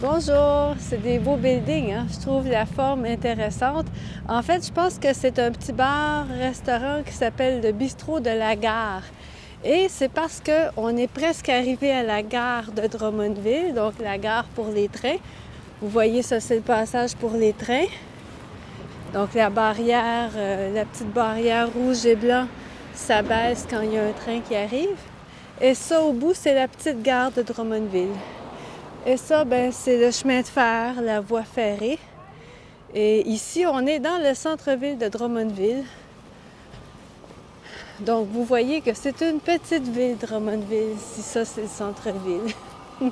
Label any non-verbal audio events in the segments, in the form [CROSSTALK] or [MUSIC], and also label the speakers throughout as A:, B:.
A: Bonjour, c'est des beaux buildings, hein? je trouve la forme intéressante. En fait, je pense que c'est un petit bar-restaurant qui s'appelle le Bistrot de la Gare. Et c'est parce qu'on est presque arrivé à la gare de Drummondville, donc la gare pour les trains. Vous voyez, ça c'est le passage pour les trains. Donc la barrière, euh, la petite barrière rouge et blanc s'abaisse quand il y a un train qui arrive. Et ça au bout, c'est la petite gare de Drummondville. Et ça, ben, c'est le chemin de fer, la voie ferrée. Et ici, on est dans le centre-ville de Drummondville. Donc, vous voyez que c'est une petite ville, Drummondville, si ça, c'est le centre-ville. [LAUGHS]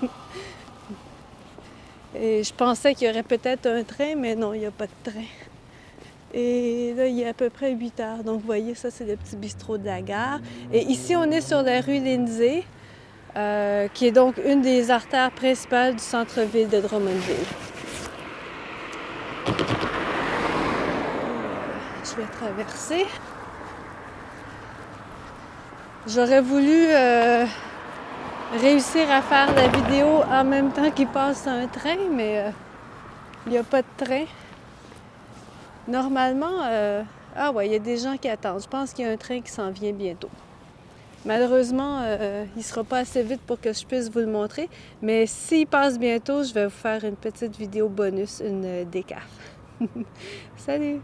A: Et je pensais qu'il y aurait peut-être un train, mais non, il n'y a pas de train. Et là, il est à peu près 8 heures. Donc, vous voyez, ça, c'est le petit bistrot de la gare. Et ici, on est sur la rue Lindsay. Euh, qui est donc une des artères principales du centre-ville de Drummondville. Je vais traverser. J'aurais voulu euh, réussir à faire la vidéo en même temps qu'il passe un train, mais euh, il n'y a pas de train. Normalement, ah ouais, il y a des gens qui attendent. Je pense qu'il y a un train qui s'en vient bientôt. Malheureusement, euh, il ne sera pas assez vite pour que je puisse vous le montrer, mais s'il passe bientôt, je vais vous faire une petite vidéo bonus, une décaf. [LAUGHS] Salut!